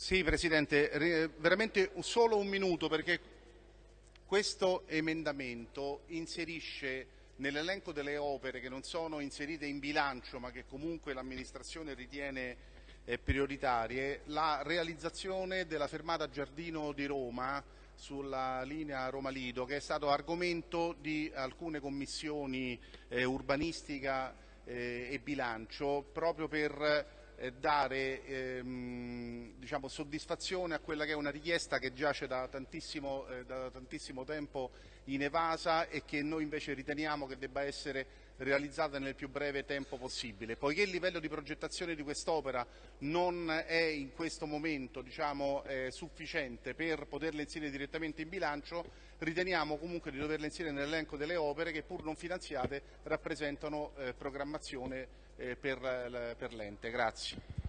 Sì, Presidente, veramente solo un minuto perché questo emendamento inserisce nell'elenco delle opere che non sono inserite in bilancio ma che comunque l'amministrazione ritiene eh, prioritarie la realizzazione della fermata Giardino di Roma sulla linea Roma-Lido che è stato argomento di alcune commissioni eh, urbanistica eh, e bilancio proprio per dare ehm, diciamo, soddisfazione a quella che è una richiesta che giace da tantissimo, eh, da tantissimo tempo in evasa e che noi invece riteniamo che debba essere realizzata nel più breve tempo possibile. Poiché il livello di progettazione di quest'opera non è in questo momento diciamo, eh, sufficiente per poterla inserire direttamente in bilancio, riteniamo comunque di doverla inserire nell'elenco delle opere che pur non finanziate rappresentano eh, programmazione eh, per l'ente. Grazie.